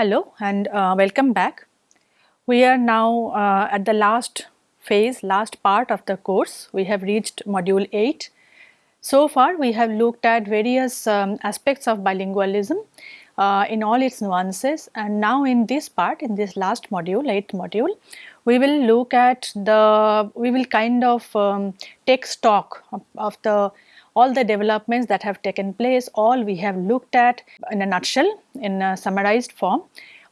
Hello and uh, welcome back. We are now uh, at the last phase, last part of the course. We have reached module 8. So far we have looked at various um, aspects of bilingualism uh, in all its nuances and now in this part, in this last module, 8th module, we will look at the, we will kind of um, take stock of, of the all the developments that have taken place, all we have looked at in a nutshell, in a summarized form.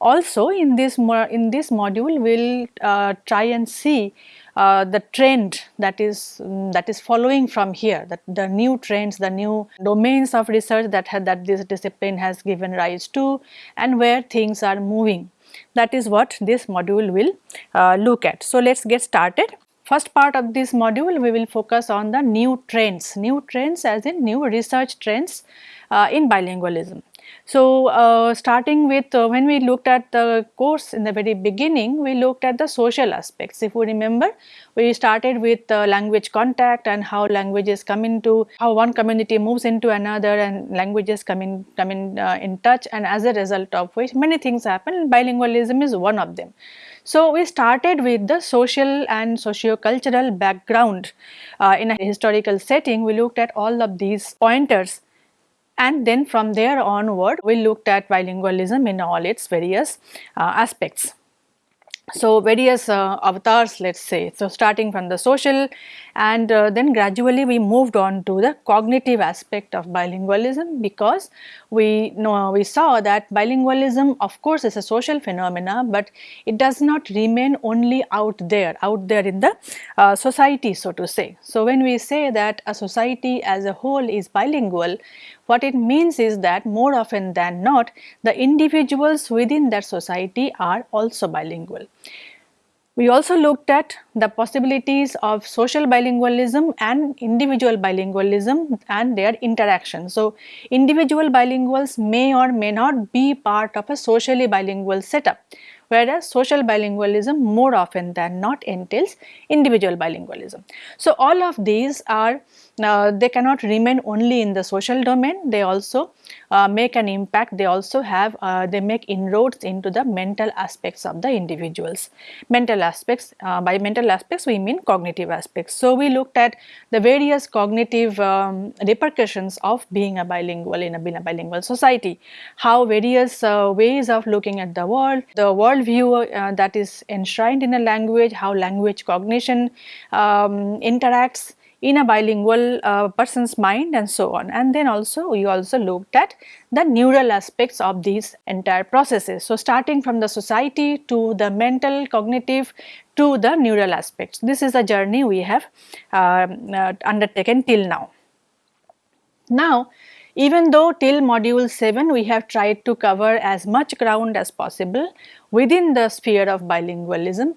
Also in this, in this module, we will uh, try and see uh, the trend that is um, that is following from here, that the new trends, the new domains of research that that this discipline has given rise to, and where things are moving. That is what this module will uh, look at. So let's get started. First part of this module we will focus on the new trends, new trends as in new research trends uh, in bilingualism. So, uh, starting with uh, when we looked at the course in the very beginning, we looked at the social aspects. If you remember, we started with uh, language contact and how languages come into, how one community moves into another and languages come in, come in, uh, in touch and as a result of which many things happen, bilingualism is one of them. So, we started with the social and socio-cultural background uh, in a historical setting. We looked at all of these pointers and then from there onward we looked at bilingualism in all its various uh, aspects. So, various uh, avatars let us say, so starting from the social and uh, then gradually we moved on to the cognitive aspect of bilingualism because we know we saw that bilingualism of course is a social phenomena but it does not remain only out there, out there in the uh, society so to say. So, when we say that a society as a whole is bilingual, what it means is that more often than not the individuals within that society are also bilingual. We also looked at the possibilities of social bilingualism and individual bilingualism and their interaction. So, individual bilinguals may or may not be part of a socially bilingual setup whereas social bilingualism more often than not entails individual bilingualism. So, all of these are uh, they cannot remain only in the social domain, they also uh, make an impact, they also have, uh, they make inroads into the mental aspects of the individuals. Mental aspects, uh, by mental aspects we mean cognitive aspects. So, we looked at the various cognitive um, repercussions of being a bilingual in a, in a bilingual society, how various uh, ways of looking at the world, the worldview uh, that is enshrined in a language, how language cognition um, interacts in a bilingual uh, person's mind and so on. And then also we also looked at the neural aspects of these entire processes. So, starting from the society to the mental, cognitive to the neural aspects. This is a journey we have uh, uh, undertaken till now. Now, even though till module 7 we have tried to cover as much ground as possible within the sphere of bilingualism,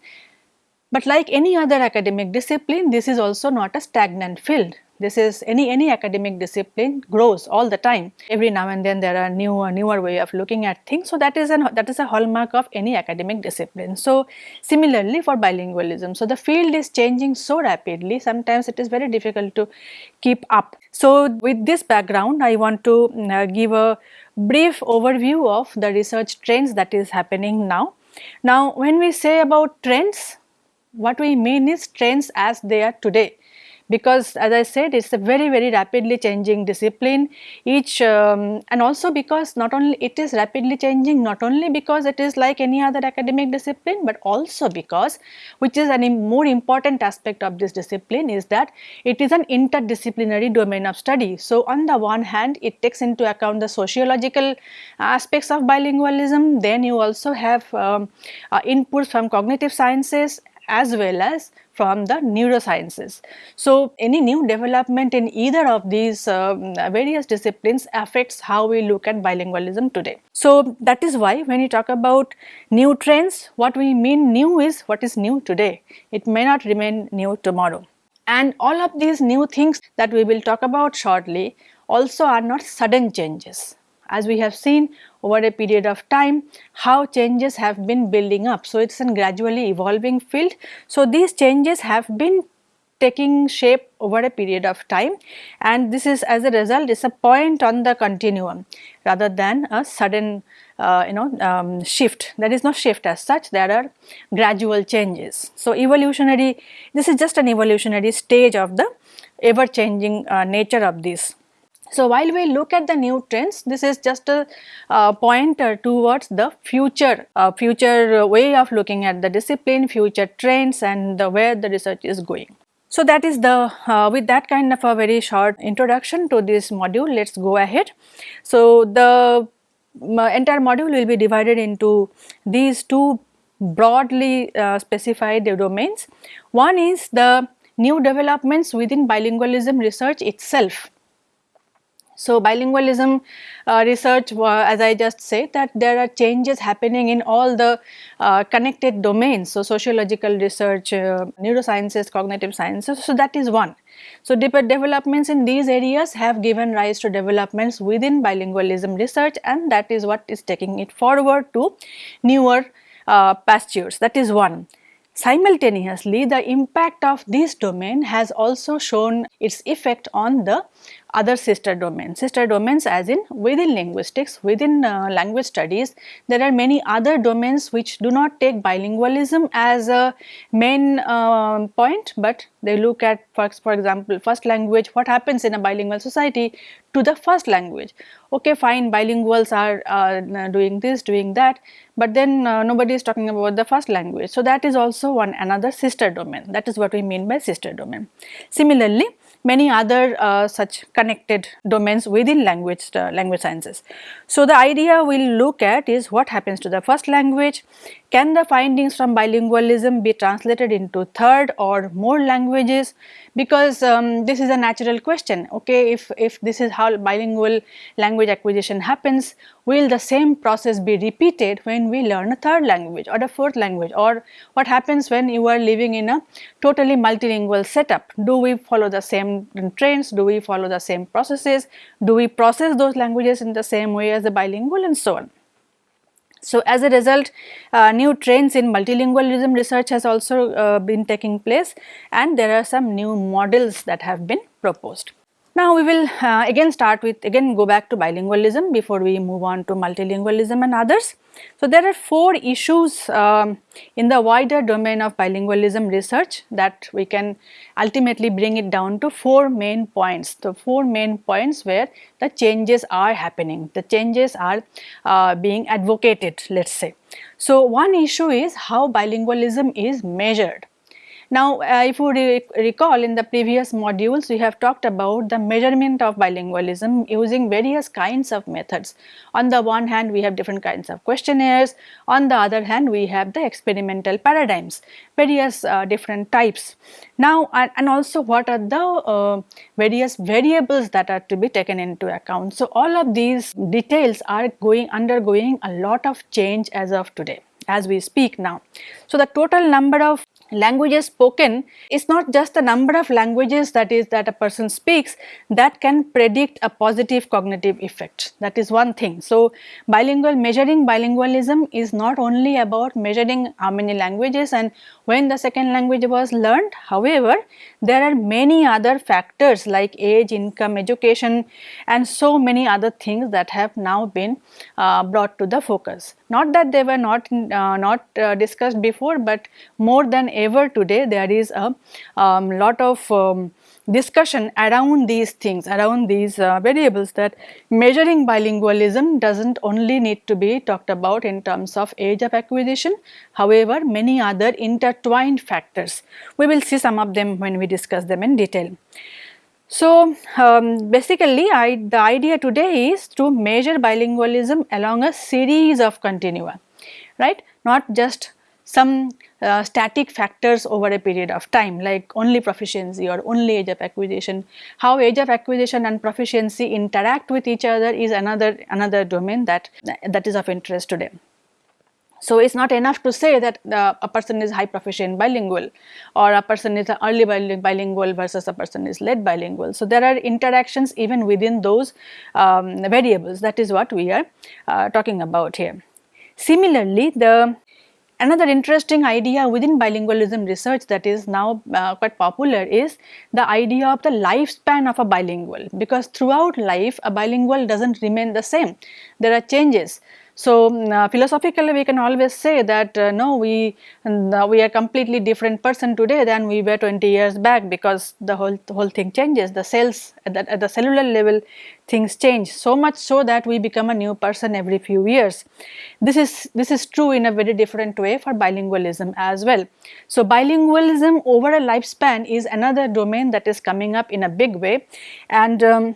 but like any other academic discipline, this is also not a stagnant field. This is any any academic discipline grows all the time. Every now and then there are newer newer way of looking at things. So that is an that is a hallmark of any academic discipline. So similarly for bilingualism, so the field is changing so rapidly. Sometimes it is very difficult to keep up. So with this background, I want to uh, give a brief overview of the research trends that is happening now. Now when we say about trends, what we mean is trends as they are today. Because as I said it is a very very rapidly changing discipline. Each um, and also because not only it is rapidly changing not only because it is like any other academic discipline but also because which is a more important aspect of this discipline is that it is an interdisciplinary domain of study. So on the one hand it takes into account the sociological aspects of bilingualism. Then you also have um, uh, inputs from cognitive sciences as well as from the neurosciences. So, any new development in either of these uh, various disciplines affects how we look at bilingualism today. So, that is why when you talk about new trends, what we mean new is what is new today. It may not remain new tomorrow. And all of these new things that we will talk about shortly also are not sudden changes. As we have seen, over a period of time how changes have been building up. So, it is a gradually evolving field. So, these changes have been taking shape over a period of time and this is as a result is a point on the continuum rather than a sudden uh, you know um, shift there is no shift as such there are gradual changes. So, evolutionary this is just an evolutionary stage of the ever changing uh, nature of this. So, while we look at the new trends, this is just a uh, pointer towards the future, uh, future way of looking at the discipline, future trends and the where the research is going. So, that is the uh, with that kind of a very short introduction to this module, let us go ahead. So, the entire module will be divided into these two broadly uh, specified domains. One is the new developments within bilingualism research itself so, bilingualism uh, research as I just said that there are changes happening in all the uh, connected domains. So, sociological research, uh, neurosciences, cognitive sciences, so that is one. So, developments in these areas have given rise to developments within bilingualism research and that is what is taking it forward to newer uh, pastures that is one. Simultaneously, the impact of this domain has also shown its effect on the other sister domains. Sister domains as in within linguistics, within uh, language studies, there are many other domains which do not take bilingualism as a main uh, point, but they look at for, for example, first language, what happens in a bilingual society to the first language. Okay fine bilinguals are uh, doing this, doing that, but then uh, nobody is talking about the first language. So, that is also one another sister domain that is what we mean by sister domain. Similarly, many other uh, such connected domains within language uh, language sciences. So, the idea we will look at is what happens to the first language, can the findings from bilingualism be translated into third or more languages because um, this is a natural question okay? If, if this is how bilingual language acquisition happens will the same process be repeated when we learn a third language or a fourth language? Or what happens when you are living in a totally multilingual setup? Do we follow the same trends do we follow the same processes? Do we process those languages in the same way as the bilingual and so on. So, as a result uh, new trends in multilingualism research has also uh, been taking place and there are some new models that have been proposed. Now we will uh, again start with again go back to bilingualism before we move on to multilingualism and others. So there are four issues um, in the wider domain of bilingualism research that we can ultimately bring it down to four main points. The four main points where the changes are happening, the changes are uh, being advocated let us say. So one issue is how bilingualism is measured. Now, uh, if you re recall in the previous modules, we have talked about the measurement of bilingualism using various kinds of methods. On the one hand, we have different kinds of questionnaires. On the other hand, we have the experimental paradigms, various uh, different types. Now, and, and, also what are the uh, various variables that are to be taken into account. So, all of these details are going undergoing a lot of change as of today as we speak now. So, the total number of languages spoken is not just the number of languages that is that a person speaks that can predict a positive cognitive effect that is one thing. So, bilingual measuring bilingualism is not only about measuring how many languages and when the second language was learned however there are many other factors like age, income, education and so many other things that have now been uh, brought to the focus. Not that they were not, uh, not uh, discussed before but more than ever today there is a um, lot of um, discussion around these things, around these uh, variables that measuring bilingualism does not only need to be talked about in terms of age of acquisition, however many other intertwined factors. We will see some of them when we discuss them in detail. So, um, basically I, the idea today is to measure bilingualism along a series of continua, right, not just some uh, static factors over a period of time like only proficiency or only age of acquisition. How age of acquisition and proficiency interact with each other is another another domain that that is of interest today. So, it is not enough to say that uh, a person is high proficient bilingual or a person is early bilingual versus a person is late bilingual. So, there are interactions even within those um, variables that is what we are uh, talking about here. Similarly, the Another interesting idea within bilingualism research that is now uh, quite popular is the idea of the lifespan of a bilingual because throughout life a bilingual does not remain the same, there are changes. So, uh, philosophically we can always say that uh, no we uh, we are completely different person today than we were 20 years back because the whole the whole thing changes the cells at the, at the cellular level things change so much so that we become a new person every few years. This is this is true in a very different way for bilingualism as well. So, bilingualism over a lifespan is another domain that is coming up in a big way and um,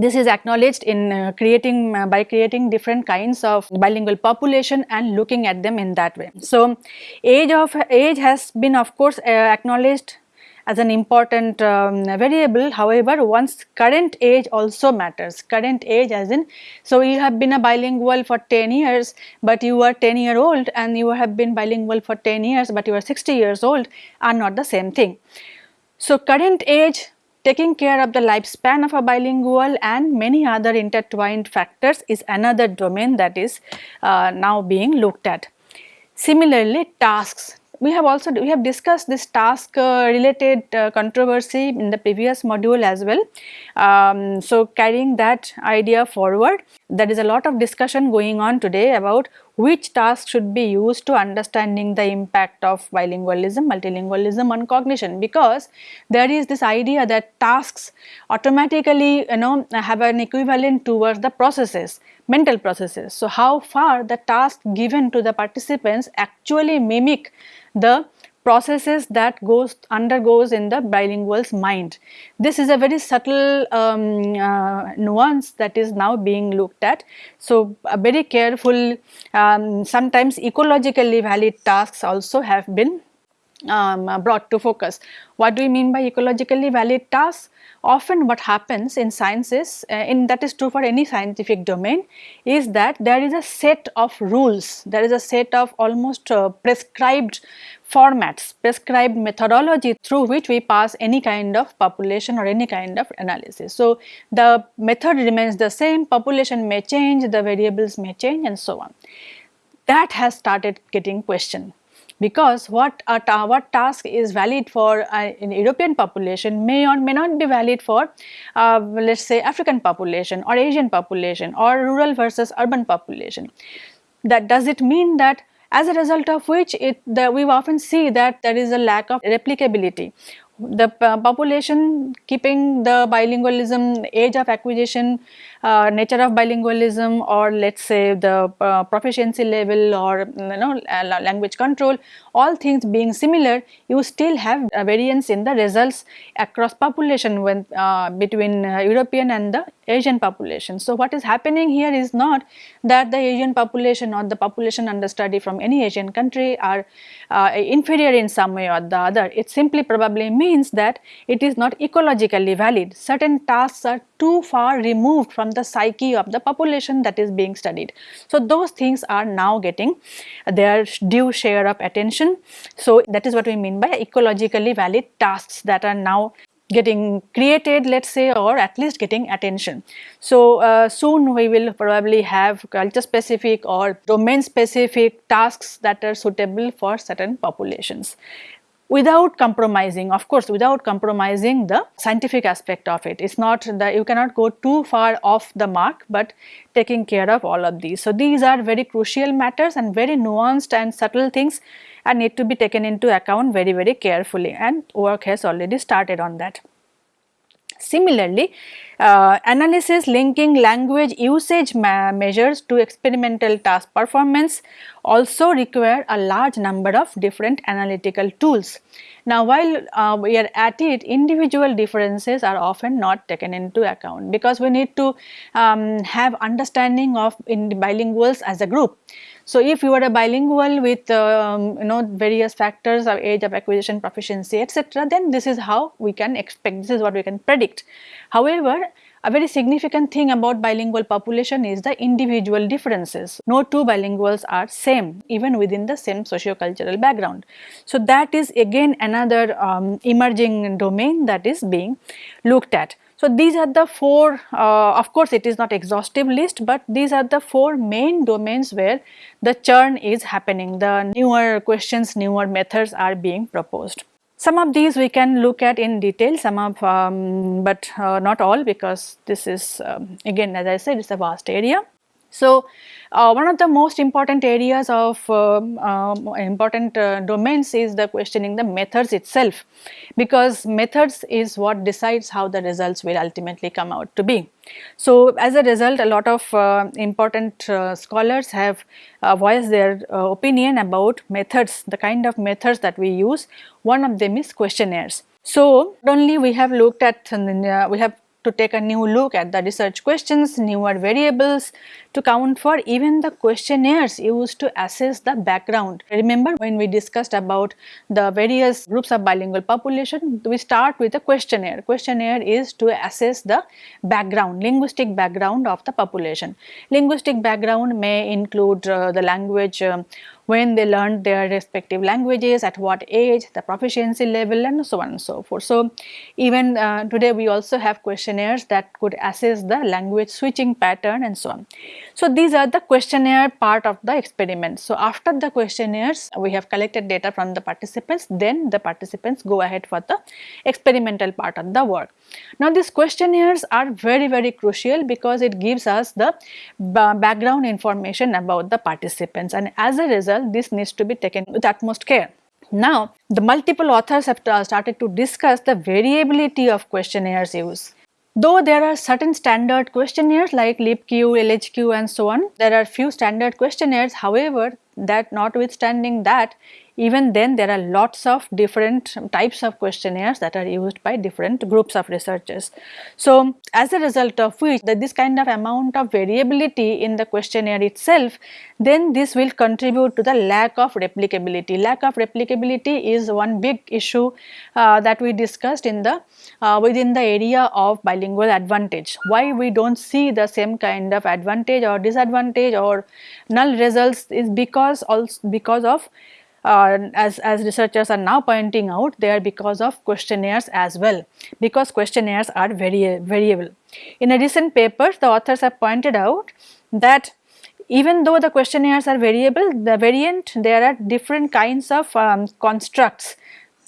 this is acknowledged in uh, creating uh, by creating different kinds of bilingual population and looking at them in that way. So, age of age has been of course uh, acknowledged as an important um, variable however one's current age also matters current age as in so you have been a bilingual for 10 years but you are 10 year old and you have been bilingual for 10 years but you are 60 years old are not the same thing. So, current age Taking care of the lifespan of a bilingual and many other intertwined factors is another domain that is uh, now being looked at. Similarly, tasks. We have also we have discussed this task uh, related uh, controversy in the previous module as well. Um, so, carrying that idea forward, there is a lot of discussion going on today about which task should be used to understanding the impact of bilingualism, multilingualism on cognition because there is this idea that tasks automatically you know have an equivalent towards the processes, mental processes. So, how far the task given to the participants actually mimic the processes that goes undergoes in the bilingual's mind. This is a very subtle um, uh, nuance that is now being looked at. So, a very careful um, sometimes ecologically valid tasks also have been um, brought to focus. What do we mean by ecologically valid tasks? Often what happens in sciences uh, in that is true for any scientific domain is that there is a set of rules there is a set of almost uh, prescribed formats prescribed methodology through which we pass any kind of population or any kind of analysis. So, the method remains the same population may change the variables may change and so on. That has started getting questioned because what a ta what task is valid for uh, an European population may or may not be valid for uh, let us say African population or Asian population or rural versus urban population. That does it mean that as a result of which it the, we often see that there is a lack of replicability the population keeping the bilingualism age of acquisition uh, nature of bilingualism or let us say the uh, proficiency level or you know language control all things being similar you still have variance in the results across population when uh, between uh, European and the Asian population. So, what is happening here is not that the Asian population or the population under study from any Asian country are uh, inferior in some way or the other. It simply probably means that it is not ecologically valid. Certain tasks are too far removed from the psyche of the population that is being studied. So, those things are now getting their due share of attention. So, that is what we mean by ecologically valid tasks that are now getting created let us say or at least getting attention. So, uh, soon we will probably have culture specific or domain specific tasks that are suitable for certain populations without compromising of course without compromising the scientific aspect of it. It is not that you cannot go too far off the mark but taking care of all of these. So, these are very crucial matters and very nuanced and subtle things and need to be taken into account very very carefully and work has already started on that. Similarly, uh, analysis linking language usage measures to experimental task performance also require a large number of different analytical tools. Now, while uh, we are at it, individual differences are often not taken into account because we need to um, have understanding of in bilinguals as a group. So, if you are a bilingual with um, you know various factors of age of acquisition, proficiency etc., then this is how we can expect, this is what we can predict. However, a very significant thing about bilingual population is the individual differences. No two bilinguals are same even within the same socio-cultural background. So, that is again another um, emerging domain that is being looked at. So, these are the four uh, of course it is not exhaustive list, but these are the four main domains where the churn is happening the newer questions newer methods are being proposed. Some of these we can look at in detail some of um, but uh, not all because this is um, again as I said it is a vast area. So, uh, one of the most important areas of um, um, important uh, domains is the questioning the methods itself because methods is what decides how the results will ultimately come out to be. So, as a result a lot of uh, important uh, scholars have uh, voiced their uh, opinion about methods, the kind of methods that we use. One of them is questionnaires. So, not only we have looked at, we have to take a new look at the research questions, newer variables to count for even the questionnaires used to assess the background. Remember when we discussed about the various groups of bilingual population, we start with a questionnaire. Questionnaire is to assess the background, linguistic background of the population. Linguistic background may include uh, the language um, when they learned their respective languages, at what age, the proficiency level and so on and so forth. So, even uh, today we also have questionnaires that could assess the language switching pattern and so on. So, these are the questionnaire part of the experiment. So, after the questionnaires we have collected data from the participants then the participants go ahead for the experimental part of the work. Now, these questionnaires are very very crucial because it gives us the background information about the participants and as a result this needs to be taken with utmost care. Now, the multiple authors have started to discuss the variability of questionnaires use. Though there are certain standard questionnaires like LEAP-Q, LHQ and so on, there are few standard questionnaires however that notwithstanding that even then there are lots of different types of questionnaires that are used by different groups of researchers. So, as a result of which that this kind of amount of variability in the questionnaire itself then this will contribute to the lack of replicability. Lack of replicability is one big issue uh, that we discussed in the uh, within the area of bilingual advantage. Why we do not see the same kind of advantage or disadvantage or null results is because also because of uh, as, as researchers are now pointing out they are because of questionnaires as well because questionnaires are very variable. In a recent paper the authors have pointed out that even though the questionnaires are variable the variant there are different kinds of um, constructs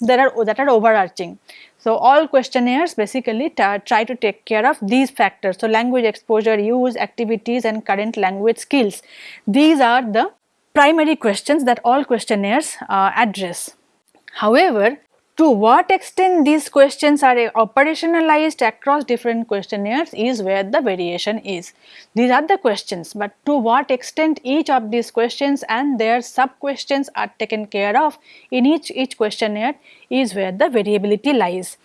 that are that are overarching. So, all questionnaires basically try to take care of these factors. So, language exposure, use, activities and current language skills. These are the primary questions that all questionnaires uh, address. However, to what extent these questions are operationalized across different questionnaires is where the variation is. These are the questions, but to what extent each of these questions and their sub questions are taken care of in each, each questionnaire is where the variability lies.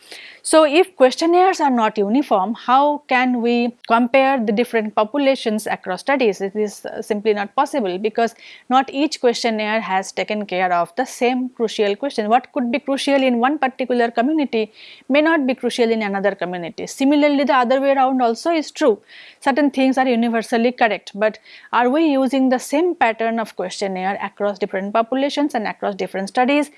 So, if questionnaires are not uniform, how can we compare the different populations across studies? It is uh, simply not possible because not each questionnaire has taken care of the same crucial question. What could be crucial in one particular community may not be crucial in another community. Similarly, the other way around also is true. Certain things are universally correct, but are we using the same pattern of questionnaire across different populations and across different studies?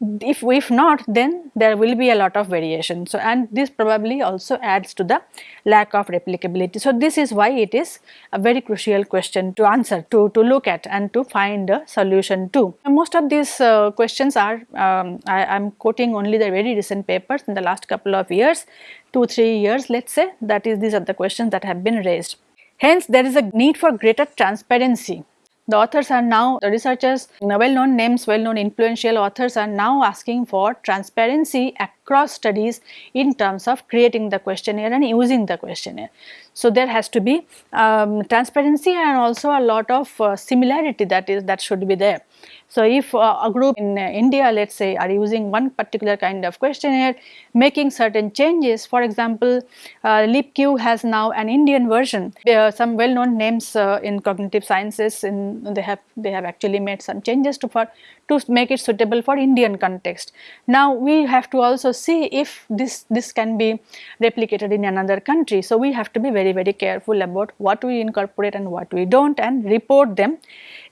If if not then there will be a lot of variation. So and this probably also adds to the lack of replicability. So this is why it is a very crucial question to answer to to look at and to find a solution to. Most of these uh, questions are um, i am quoting only the very recent papers in the last couple of years 2 3 years let's say. That is these are the questions that have been raised. Hence there is a need for greater transparency the authors are now, the researchers, well known names, well known influential authors are now asking for transparency across studies in terms of creating the questionnaire and using the questionnaire. So, there has to be um, transparency and also a lot of uh, similarity that is that should be there. So, if uh, a group in uh, India let us say are using one particular kind of questionnaire making certain changes for example, uh, LEAP-Q has now an Indian version there are some well known names uh, in cognitive sciences in they have they have actually made some changes to for to make it suitable for Indian context. Now, we have to also see if this this can be replicated in another country. So, we have to be very very careful about what we incorporate and what we do not and report them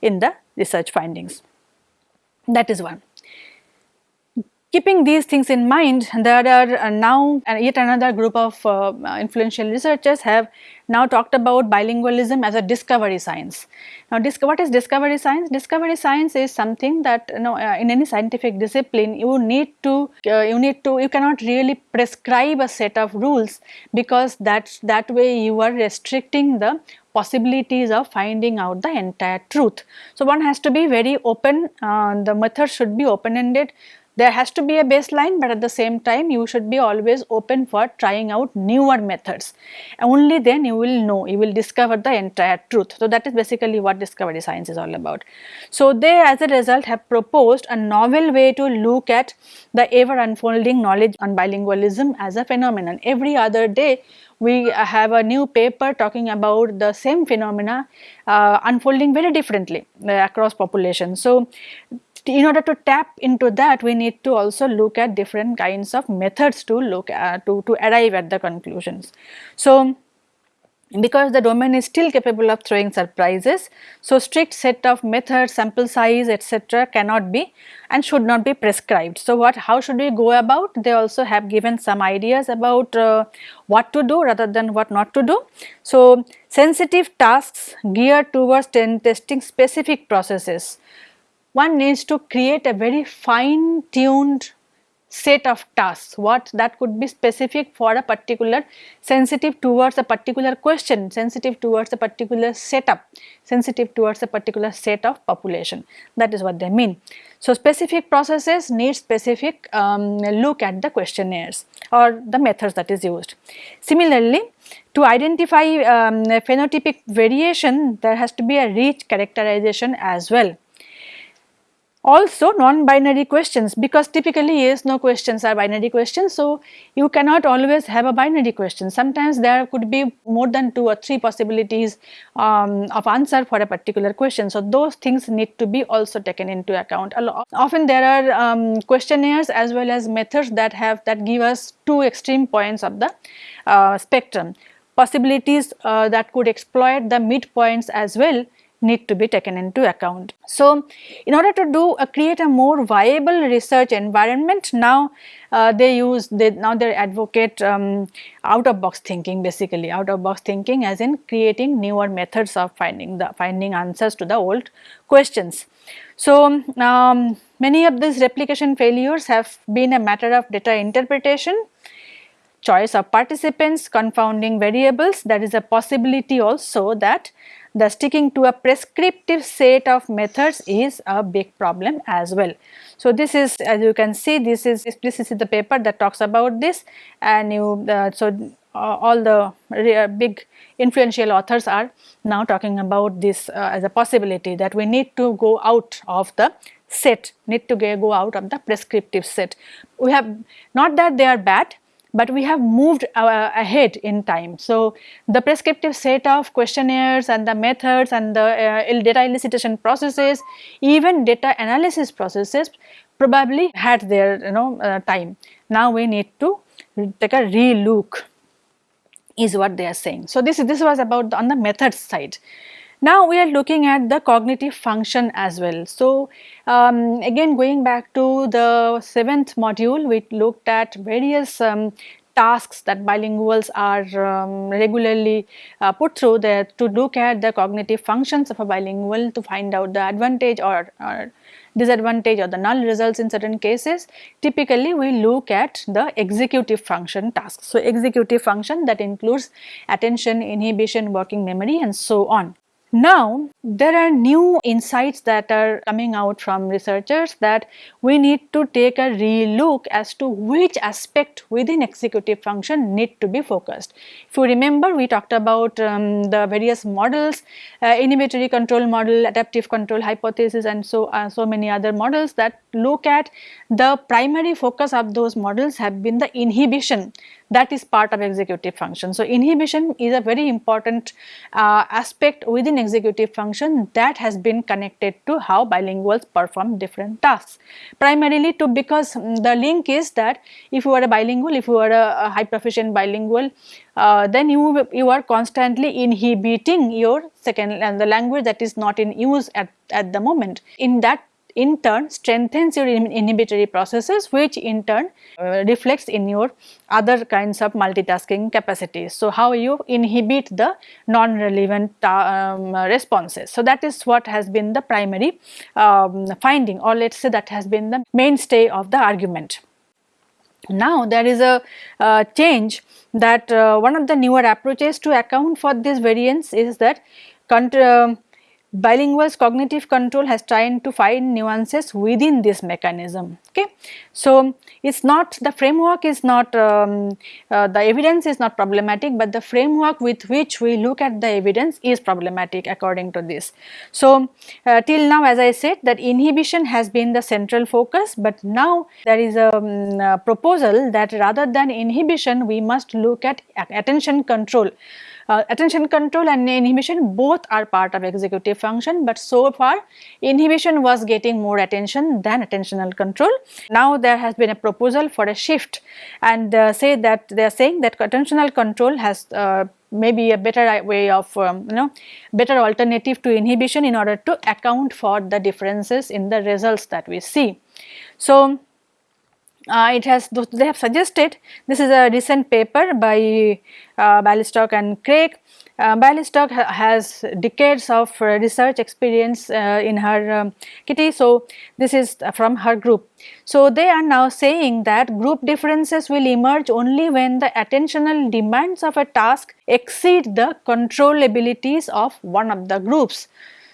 in the research findings that is one. Keeping these things in mind, there are uh, now uh, yet another group of uh, influential researchers have now talked about bilingualism as a discovery science. Now, what is discovery science? Discovery science is something that you know uh, in any scientific discipline you need to uh, you need to you cannot really prescribe a set of rules because that's that way you are restricting the possibilities of finding out the entire truth. So, one has to be very open, uh, the method should be open ended, there has to be a baseline but at the same time you should be always open for trying out newer methods. Only then you will know, you will discover the entire truth. So, that is basically what discovery science is all about. So, they as a result have proposed a novel way to look at the ever unfolding knowledge on bilingualism as a phenomenon. Every other day we have a new paper talking about the same phenomena uh, unfolding very differently uh, across populations. So, in order to tap into that we need to also look at different kinds of methods to look at to, to arrive at the conclusions. So, because the domain is still capable of throwing surprises. So, strict set of methods, sample size etc. cannot be and should not be prescribed. So, what how should we go about? They also have given some ideas about uh, what to do rather than what not to do. So, sensitive tasks geared towards testing specific processes one needs to create a very fine tuned set of tasks. What that could be specific for a particular sensitive towards a particular question sensitive towards a particular setup sensitive towards a particular set of population. That is what they mean. So specific processes need specific um, look at the questionnaires or the methods that is used. Similarly to identify um, phenotypic variation there has to be a rich characterization as well also non-binary questions because typically yes no questions are binary questions. So, you cannot always have a binary question sometimes there could be more than 2 or 3 possibilities um, of answer for a particular question. So, those things need to be also taken into account. Often there are um, questionnaires as well as methods that have that give us two extreme points of the uh, spectrum possibilities uh, that could exploit the midpoints as well need to be taken into account. So, in order to do uh, create a more viable research environment now uh, they use they now they advocate um, out of box thinking basically out of box thinking as in creating newer methods of finding the finding answers to the old questions. So, um, many of these replication failures have been a matter of data interpretation choice of participants, confounding variables, there is a possibility also that the sticking to a prescriptive set of methods is a big problem as well. So, this is as you can see this is this is the paper that talks about this and you uh, so uh, all the uh, big influential authors are now talking about this uh, as a possibility that we need to go out of the set need to go out of the prescriptive set. We have not that they are bad but we have moved uh, ahead in time. So, the prescriptive set of questionnaires and the methods and the uh, data elicitation processes, even data analysis processes probably had their you know uh, time. Now, we need to take a relook is what they are saying. So, this, this was about the, on the methods side. Now we are looking at the cognitive function as well. So um, again going back to the seventh module we looked at various um, tasks that bilinguals are um, regularly uh, put through there to look at the cognitive functions of a bilingual to find out the advantage or, or disadvantage or the null results in certain cases. Typically we look at the executive function tasks. So executive function that includes attention, inhibition, working memory and so on. Now, there are new insights that are coming out from researchers that we need to take a relook as to which aspect within executive function need to be focused. If you remember, we talked about um, the various models, uh, inhibitory control model, adaptive control hypothesis and so, uh, so many other models that look at the primary focus of those models have been the inhibition that is part of executive function. So, inhibition is a very important uh, aspect within executive function that has been connected to how bilinguals perform different tasks. Primarily to because the link is that if you are a bilingual, if you are a, a high proficient bilingual, uh, then you you are constantly inhibiting your second and the language that is not in use at, at the moment. In that in turn strengthens your inhibitory processes which in turn uh, reflects in your other kinds of multitasking capacities. So, how you inhibit the non-relevant um, responses. So, that is what has been the primary um, finding or let us say that has been the mainstay of the argument. Now, there is a uh, change that uh, one of the newer approaches to account for this variance is that bilingual's cognitive control has tried to find nuances within this mechanism okay? So it's not the framework is not um, uh, the evidence is not problematic but the framework with which we look at the evidence is problematic according to this. So uh, till now as i said that inhibition has been the central focus but now there is a, um, a proposal that rather than inhibition we must look at attention control uh, attention control and inhibition both are part of executive function but so far inhibition was getting more attention than attentional control. Now there has been a proposal for a shift and uh, say that they are saying that attentional control has uh, maybe a better way of um, you know better alternative to inhibition in order to account for the differences in the results that we see. So, uh, it has they have suggested this is a recent paper by uh, Bialystok and Craik. Uh, Bialystok ha has decades of research experience uh, in her um, kitty. So, this is from her group. So, they are now saying that group differences will emerge only when the attentional demands of a task exceed the control abilities of one of the groups.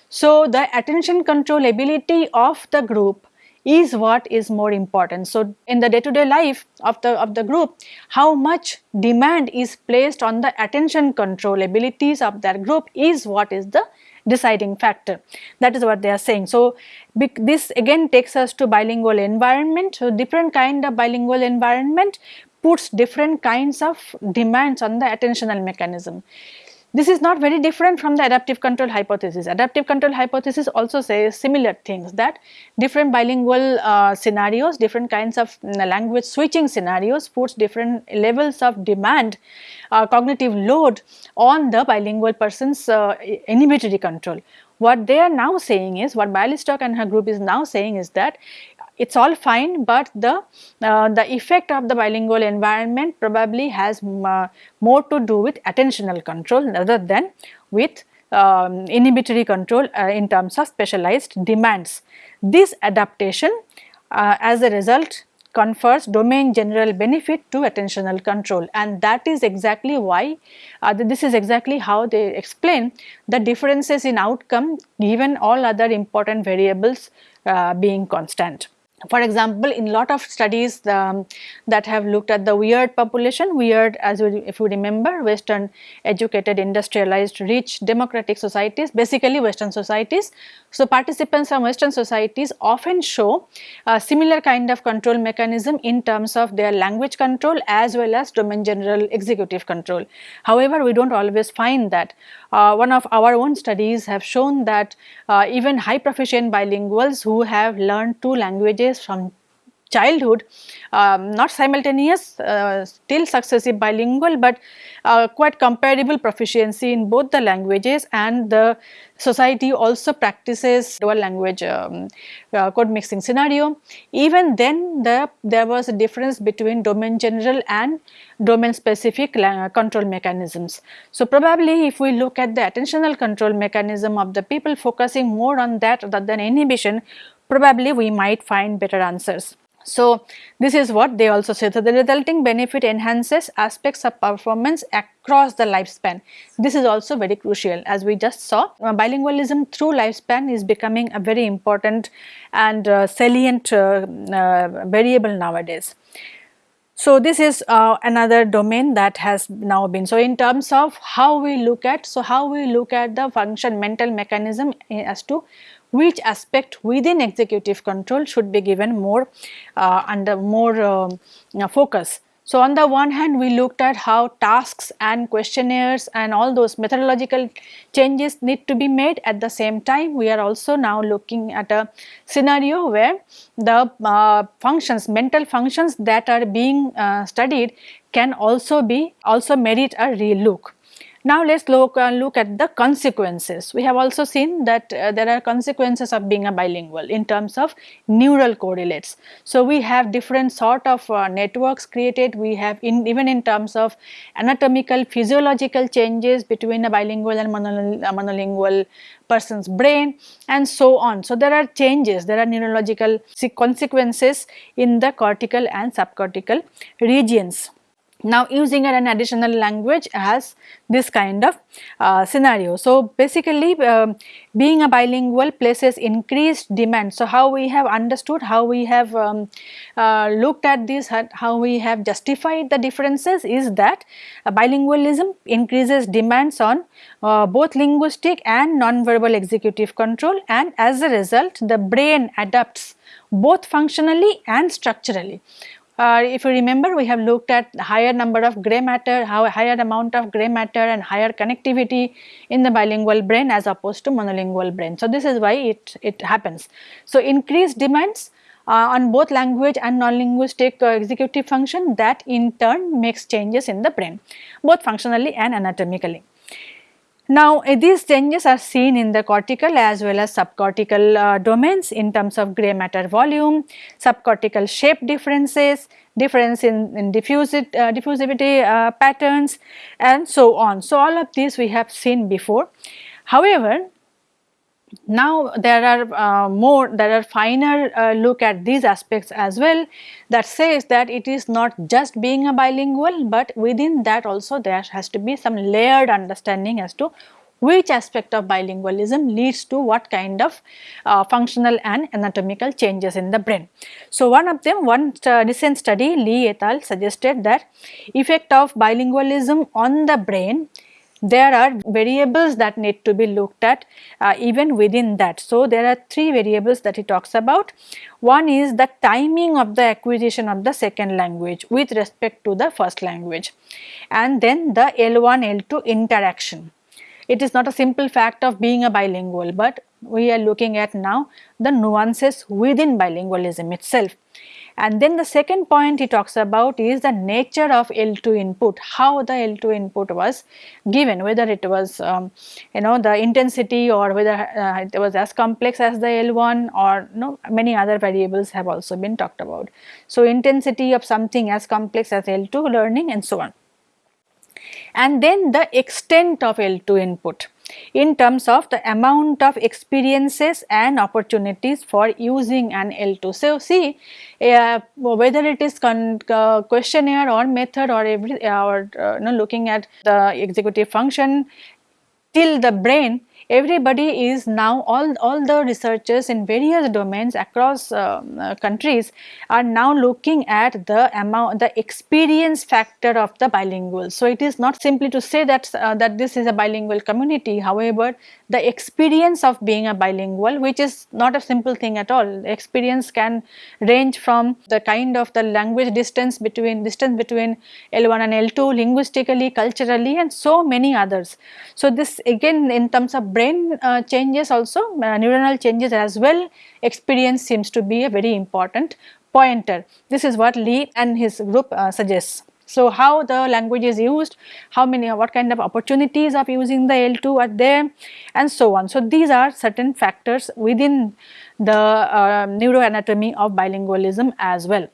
So, the attention control ability of the group is what is more important. So, in the day to day life of the of the group, how much demand is placed on the attention control abilities of that group is what is the deciding factor. That is what they are saying. So, this again takes us to bilingual environment. So, different kind of bilingual environment puts different kinds of demands on the attentional mechanism. This is not very different from the adaptive control hypothesis. Adaptive control hypothesis also says similar things that different bilingual uh, scenarios, different kinds of mm, language switching scenarios puts different levels of demand, uh, cognitive load on the bilingual person's uh, inhibitory control. What they are now saying is, what Bialystok and her group is now saying is that it is all fine, but the uh, the effect of the bilingual environment probably has uh, more to do with attentional control rather than with um, inhibitory control uh, in terms of specialized demands. This adaptation uh, as a result confers domain general benefit to attentional control and that is exactly why uh, this is exactly how they explain the differences in outcome given all other important variables uh, being constant. For example, in lot of studies um, that have looked at the weird population, weird as we, if you remember western educated industrialized rich democratic societies basically western societies. So, participants from western societies often show a similar kind of control mechanism in terms of their language control as well as domain general executive control. However, we do not always find that. Uh, one of our own studies have shown that uh, even high proficient bilinguals who have learned two languages from childhood, um, not simultaneous, uh, still successive bilingual, but uh, quite comparable proficiency in both the languages and the society also practices dual language um, uh, code mixing scenario. Even then the, there was a difference between domain general and domain specific control mechanisms. So, probably if we look at the attentional control mechanism of the people focusing more on that rather than inhibition, probably we might find better answers. So, this is what they also say. So, the resulting benefit enhances aspects of performance across the lifespan. This is also very crucial as we just saw uh, bilingualism through lifespan is becoming a very important and uh, salient uh, uh variable nowadays. So, this is uh, another domain that has now been. So, in terms of how we look at, so how we look at the function mental mechanism eh, as to which aspect within executive control should be given more uh, under more uh, focus. So, on the one hand we looked at how tasks and questionnaires and all those methodological changes need to be made at the same time we are also now looking at a scenario where the uh, functions mental functions that are being uh, studied can also be also merit a relook Now let us look, uh, look at the consequences. We have also seen that uh, there are consequences of being a bilingual in terms of neural correlates. So we have different sort of uh, networks created, we have in, even in terms of anatomical physiological changes between a bilingual and monolingual person's brain and so on. So there are changes, there are neurological consequences in the cortical and subcortical regions. Now using an additional language has this kind of uh, scenario. So basically um, being a bilingual places increased demand. So how we have understood, how we have um, uh, looked at this, how we have justified the differences is that uh, bilingualism increases demands on uh, both linguistic and non-verbal executive control and as a result the brain adapts both functionally and structurally. Uh, if you remember we have looked at higher number of gray matter, how higher amount of gray matter and higher connectivity in the bilingual brain as opposed to monolingual brain. So, this is why it, it happens. So, increased demands uh, on both language and non-linguistic uh, executive function that in turn makes changes in the brain both functionally and anatomically. Now, uh, these changes are seen in the cortical as well as subcortical uh, domains in terms of gray matter volume, subcortical shape differences, difference in, in diffusit, uh, diffusivity uh, patterns and so on. So, all of these we have seen before. However, now there are uh, more there are finer uh, look at these aspects as well that says that it is not just being a bilingual but within that also there has to be some layered understanding as to which aspect of bilingualism leads to what kind of uh, functional and anatomical changes in the brain. So, one of them one recent study Lee et al suggested that effect of bilingualism on the brain there are variables that need to be looked at uh, even within that. So, there are three variables that he talks about. One is the timing of the acquisition of the second language with respect to the first language and then the L1 L2 interaction. It is not a simple fact of being a bilingual, but we are looking at now the nuances within bilingualism itself. And then the second point he talks about is the nature of L2 input, how the L2 input was given, whether it was um, you know the intensity or whether uh, it was as complex as the L1 or you know, many other variables have also been talked about. So, intensity of something as complex as L2 learning and so on. And then the extent of L2 input in terms of the amount of experiences and opportunities for using an L2. So, see uh, whether it is uh, questionnaire or method or every or uh, you know, looking at the executive function till the brain everybody is now all, all the researchers in various domains across uh, uh, countries are now looking at the amount the experience factor of the bilingual. So, it is not simply to say that uh, that this is a bilingual community however the experience of being a bilingual which is not a simple thing at all. Experience can range from the kind of the language distance between distance between L1 and L2 linguistically, culturally and so many others. So, this again in terms of brain uh, changes also uh, neuronal changes as well experience seems to be a very important pointer. This is what Lee and his group uh, suggests. So, how the language is used, how many, what kind of opportunities of using the L2 are there and so on. So, these are certain factors within the uh, neuroanatomy of bilingualism as well.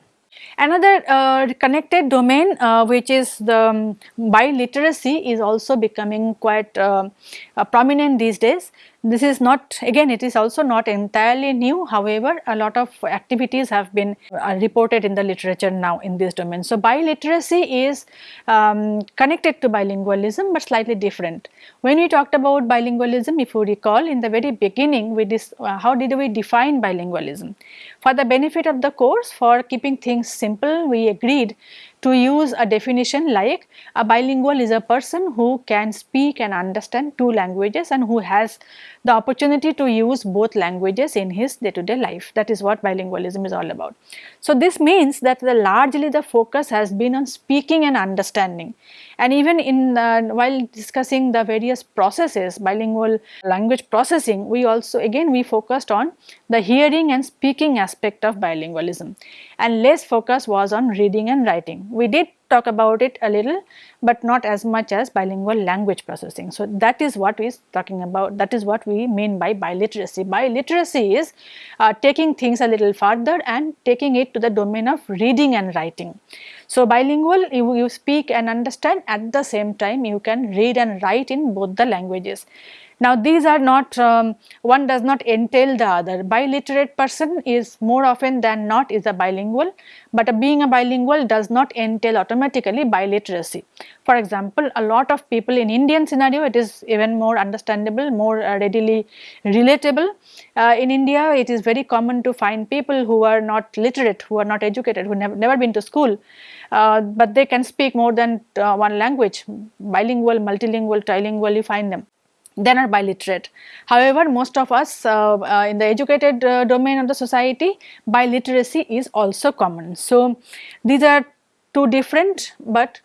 Another uh, connected domain uh, which is the um, biliteracy is also becoming quite uh, uh prominent these days. This is not again it is also not entirely new however a lot of activities have been uh, reported in the literature now in this domain. So, biliteracy is um, connected to bilingualism but slightly different. When we talked about bilingualism if you recall in the very beginning we uh, how did we define bilingualism? For the benefit of the course for keeping things simple we agreed to use a definition like a bilingual is a person who can speak and understand two languages and who has the opportunity to use both languages in his day to day life that is what bilingualism is all about. So, this means that the largely the focus has been on speaking and understanding and even in uh, while discussing the various processes bilingual language processing we also again we focused on the hearing and speaking aspect of bilingualism and less focus was on reading and writing. We did talk about it a little but not as much as bilingual language processing. So, that is what we are talking about that is what we mean by biliteracy. Biliteracy is uh, taking things a little further and taking it to the domain of reading and writing. So, bilingual you, you speak and understand at the same time you can read and write in both the languages. Now these are not, um, one does not entail the other. Biliterate person is more often than not is a bilingual, but a being a bilingual does not entail automatically biliteracy. For example, a lot of people in Indian scenario it is even more understandable, more uh, readily relatable. Uh, in India it is very common to find people who are not literate, who are not educated, who have never been to school, uh, but they can speak more than uh, one language, bilingual, multilingual, trilingual you find them then are biliterate. However, most of us uh, uh, in the educated uh, domain of the society biliteracy is also common. So, these are two different but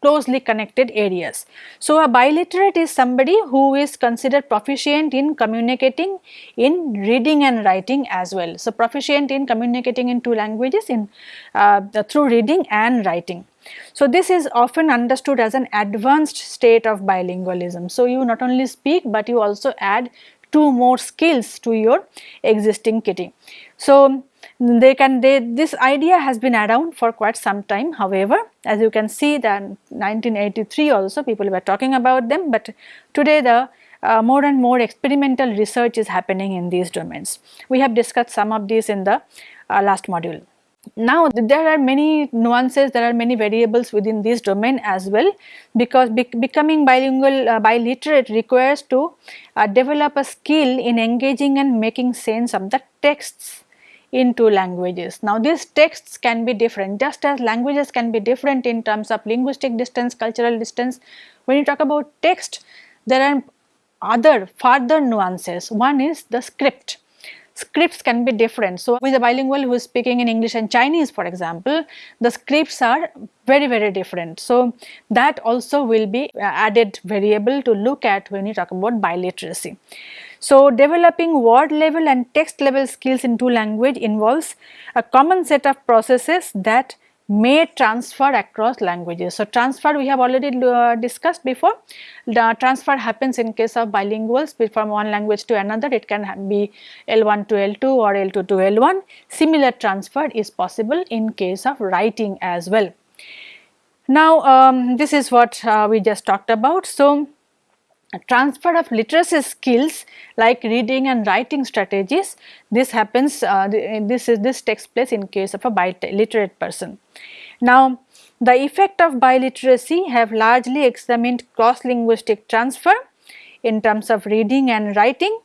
closely connected areas. So, a biliterate is somebody who is considered proficient in communicating in reading and writing as well. So, proficient in communicating in two languages in uh, through reading and writing. So, this is often understood as an advanced state of bilingualism. So, you not only speak, but you also add two more skills to your existing kitty. So, they can they this idea has been around for quite some time however as you can see that 1983 also people were talking about them but today the uh, more and more experimental research is happening in these domains. We have discussed some of these in the uh, last module. Now there are many nuances, there are many variables within this domain as well because be becoming bilingual, uh, biliterate requires to uh, develop a skill in engaging and making sense of the texts in two languages. Now these texts can be different just as languages can be different in terms of linguistic distance, cultural distance. When you talk about text, there are other further nuances. One is the script scripts can be different. So, with a bilingual who is speaking in English and Chinese for example, the scripts are very very different. So, that also will be uh, added variable to look at when you talk about biliteracy. So, developing word level and text level skills in two language involves a common set of processes that may transfer across languages. So, transfer we have already uh, discussed before, the transfer happens in case of bilinguals from one language to another, it can be L1 to L2 or L2 to L1. Similar transfer is possible in case of writing as well. Now, um, this is what uh, we just talked about. So, transfer of literacy skills like reading and writing strategies this happens uh, this is this takes place in case of a biliterate person. Now the effect of biliteracy have largely examined cross linguistic transfer in terms of reading and writing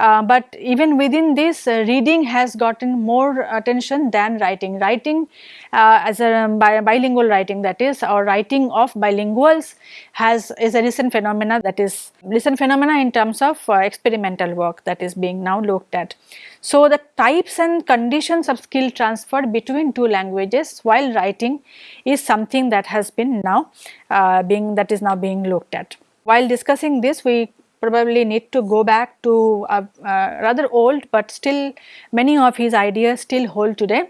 uh, but even within this uh, reading has gotten more attention than writing. Writing uh, as a um, bi bilingual writing that is or writing of bilinguals has is a recent phenomena that is recent phenomena in terms of uh, experimental work that is being now looked at. So, the types and conditions of skill transfer between two languages while writing is something that has been now uh, being that is now being looked at. While discussing this we probably need to go back to uh, uh, rather old but still many of his ideas still hold today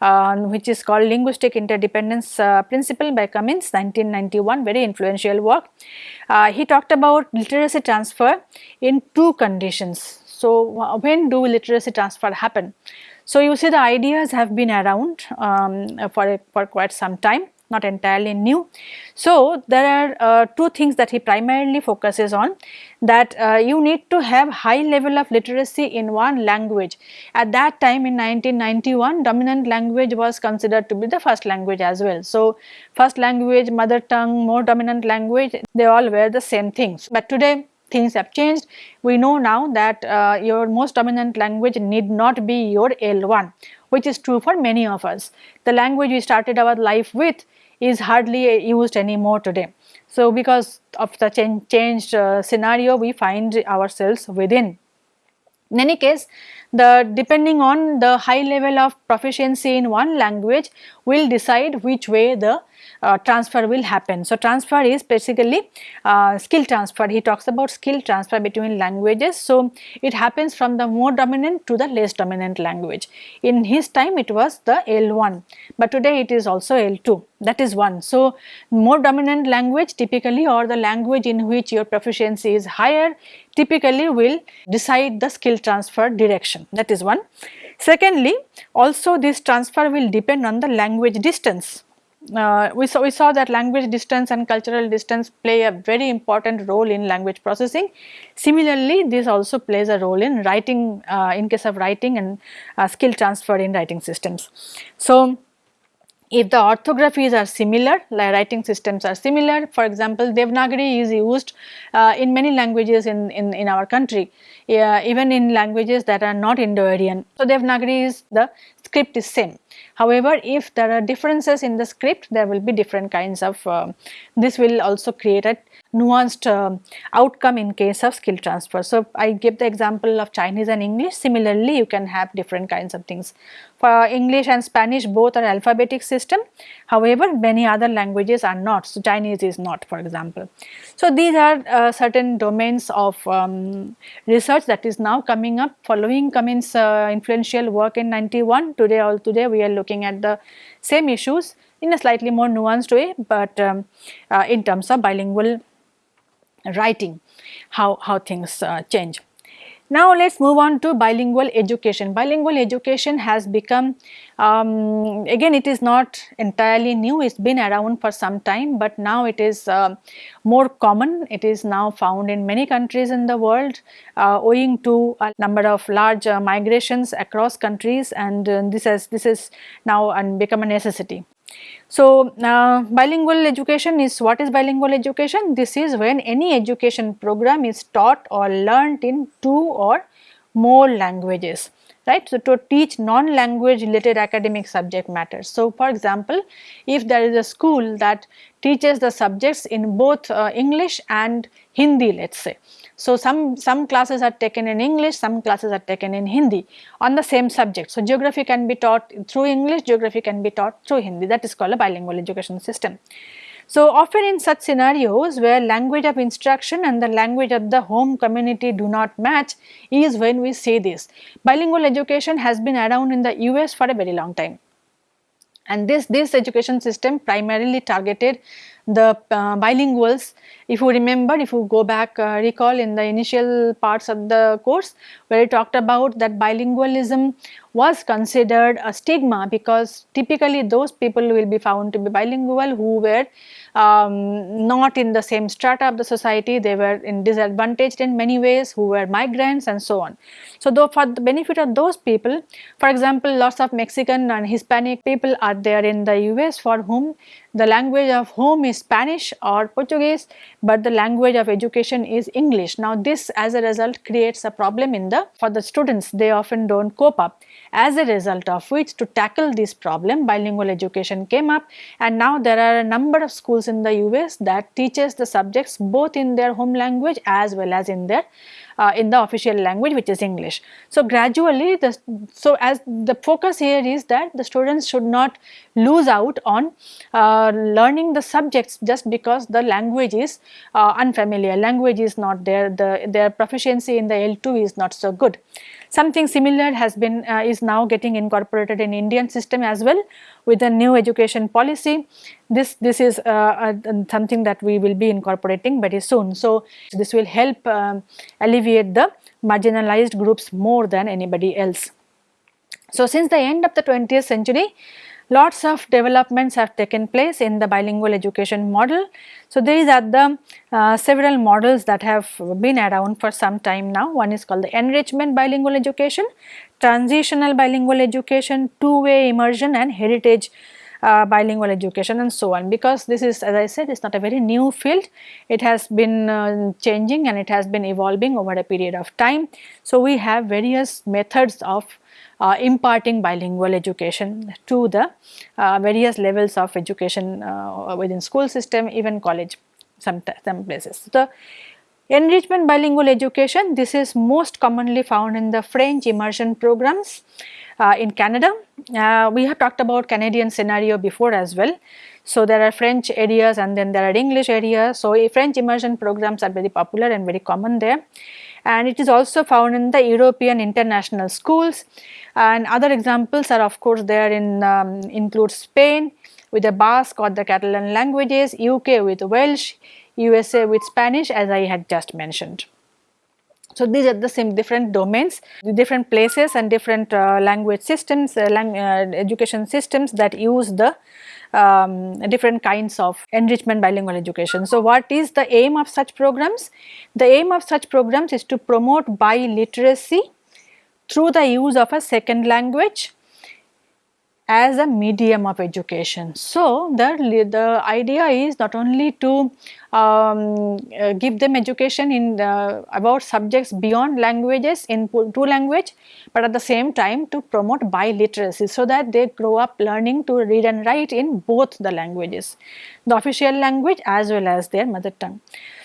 uh, which is called linguistic interdependence uh, principle by Cummins 1991 very influential work. He talked about literacy transfer in two conditions. So, when do literacy transfer happen? So, you see the ideas have been around um, for, for quite some time not entirely new. So, there are uh, two things that he primarily focuses on that uh, you need to have high level of literacy in one language. At that time in 1991 dominant language was considered to be the first language as well. So, first language, mother tongue, more dominant language they all were the same things. But today things have changed. We know now that uh, your most dominant language need not be your L1 which is true for many of us. The language we started our life with is hardly used anymore today. So, because of the change, changed uh, scenario we find ourselves within. In any case, the depending on the high level of proficiency in one language will decide which way the uh, transfer will happen. So, transfer is basically uh, skill transfer, he talks about skill transfer between languages. So, it happens from the more dominant to the less dominant language. In his time it was the L1, but today it is also L2 that is one. So, more dominant language typically or the language in which your proficiency is higher typically will decide the skill transfer direction that is one. Secondly, also this transfer will depend on the language distance. Uh, we, saw, we saw that language distance and cultural distance play a very important role in language processing. Similarly, this also plays a role in writing uh, in case of writing and uh, skill transfer in writing systems. So, if the orthographies are similar, writing systems are similar, for example, Devanagari is used uh, in many languages in, in, in our country, uh, even in languages that are not Indo-Aryan. So, Devanagari is the script is same. However, if there are differences in the script, there will be different kinds of, uh, this will also create a nuanced uh, outcome in case of skill transfer. So, I give the example of Chinese and English, similarly you can have different kinds of things. For English and Spanish both are alphabetic system, however many other languages are not, so Chinese is not for example. So, these are uh, certain domains of um, research that is now coming up following Cummins uh, influential work in 91, today all today we are looking at the same issues in a slightly more nuanced way, but um, uh, in terms of bilingual writing, how, how things uh, change. Now let us move on to bilingual education. Bilingual education has become, um, again it is not entirely new, it has been around for some time but now it is uh, more common. It is now found in many countries in the world uh, owing to a number of large uh, migrations across countries and uh, this has this is now become a necessity. So, uh, bilingual education is what is bilingual education? This is when any education program is taught or learnt in two or more languages right. So, to teach non-language related academic subject matters. So, for example, if there is a school that teaches the subjects in both uh, English and Hindi let us say. So, some, some classes are taken in English, some classes are taken in Hindi on the same subject. So, geography can be taught through English, geography can be taught through Hindi that is called a bilingual education system. So, often in such scenarios where language of instruction and the language of the home community do not match is when we say this. Bilingual education has been around in the US for a very long time and this, this education system primarily targeted the uh, bilinguals if you remember if you go back uh, recall in the initial parts of the course where I talked about that bilingualism was considered a stigma because typically those people will be found to be bilingual who were um, not in the same strata of the society, they were in disadvantaged in many ways, who were migrants and so on. So, though for the benefit of those people, for example, lots of Mexican and Hispanic people are there in the US for whom the language of home is Spanish or Portuguese, but the language of education is English. Now, this as a result creates a problem in the for the students, they often do not cope up. As a result of which to tackle this problem, bilingual education came up and now there are a number of schools in the US that teaches the subjects both in their home language as well as in their uh, in the official language which is English. So, gradually the so as the focus here is that the students should not lose out on uh, learning the subjects just because the language is uh, unfamiliar, language is not there, the their proficiency in the L2 is not so good. Something similar has been uh, is now getting incorporated in Indian system as well with the new education policy. This this is uh, something that we will be incorporating very soon. So this will help um, alleviate the marginalized groups more than anybody else. So since the end of the 20th century, lots of developments have taken place in the bilingual education model. So, these are the uh, several models that have been around for some time now. One is called the enrichment bilingual education, transitional bilingual education, two-way immersion and heritage uh, bilingual education and so on because this is as I said it is not a very new field it has been uh, changing and it has been evolving over a period of time. So, we have various methods of uh, imparting bilingual education to the uh, various levels of education uh, within school system even college some, some places. So, enrichment bilingual education this is most commonly found in the French immersion programs uh, in Canada. Uh, we have talked about Canadian scenario before as well. So, there are French areas and then there are English areas. So, French immersion programs are very popular and very common there and it is also found in the European international schools and other examples are of course there in um, include Spain with the Basque or the Catalan languages, UK with Welsh, USA with Spanish as I had just mentioned. So, these are the same different domains, different places and different uh, language systems, uh, lang uh, education systems that use the um, different kinds of enrichment bilingual education. So, what is the aim of such programs? The aim of such programs is to promote biliteracy through the use of a second language as a medium of education. So, the, the idea is not only to um, uh, give them education in the, about subjects beyond languages in two language, but at the same time to promote biliteracy so that they grow up learning to read and write in both the languages, the official language as well as their mother tongue.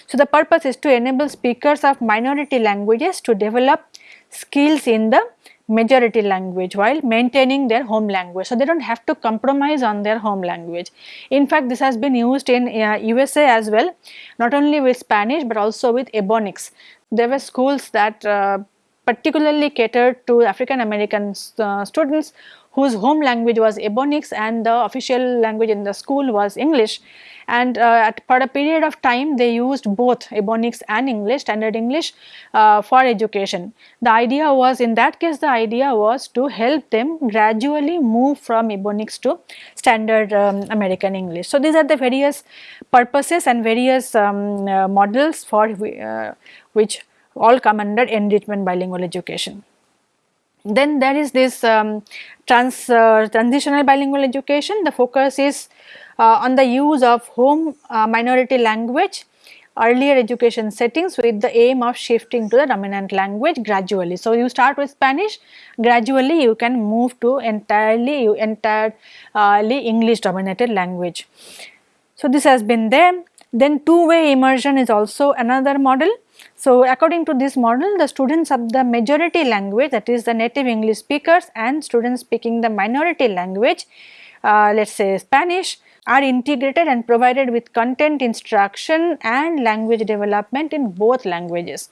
So, the purpose is to enable speakers of minority languages to develop skills in the majority language while maintaining their home language. So, they do not have to compromise on their home language. In fact, this has been used in uh, USA as well not only with Spanish but also with Ebonics. There were schools that uh, particularly catered to African American uh, students whose home language was Ebonics and the official language in the school was English and uh, at, for a period of time they used both Ebonics and English standard English uh, for education. The idea was in that case the idea was to help them gradually move from Ebonics to standard um, American English. So, these are the various purposes and various um, uh, models for uh, which all come under enrichment bilingual education. Then there is this um, trans, uh, transitional bilingual education, the focus is uh, on the use of home uh, minority language earlier education settings with the aim of shifting to the dominant language gradually. So, you start with Spanish gradually you can move to entirely you entirely English dominated language. So, this has been there then two way immersion is also another model. So, according to this model the students of the majority language that is the native English speakers and students speaking the minority language uh, let us say Spanish are integrated and provided with content instruction and language development in both languages.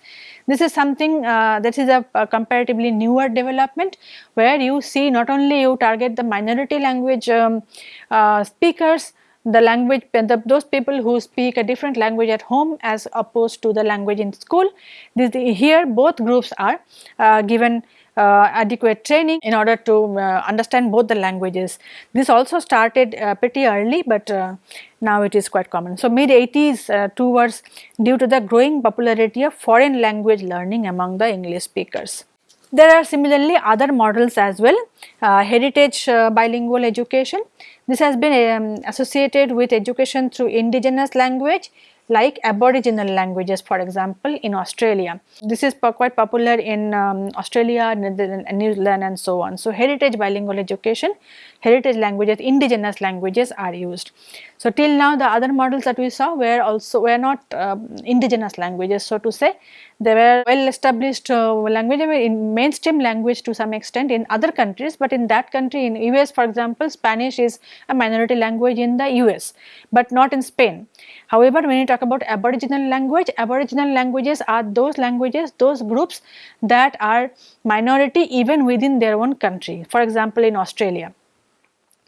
This is something uh, that is a, a, comparatively newer development where you see not only you target the minority language um, uh, speakers the language the, those people who speak a different language at home as opposed to the language in school. This, here both groups are uh, given uh, adequate training in order to uh, understand both the languages. This also started uh, pretty early but uh, now it is quite common. So, mid 80s uh, towards due to the growing popularity of foreign language learning among the English speakers. There are similarly other models as well, uh, heritage bilingual education. This has been um, associated with education through indigenous language like aboriginal languages for example in Australia. This is quite popular in um, Australia, New Zealand and so on. So, heritage bilingual education, heritage languages, indigenous languages are used. So, till now the other models that we saw were also were not uh, indigenous languages so to say they were well established uh, language in mainstream language to some extent in other countries, but in that country in US for example Spanish is a minority language in the US, but not in Spain. However, when you talk about aboriginal language, aboriginal languages are those languages, those groups that are minority even within their own country. For example, in Australia.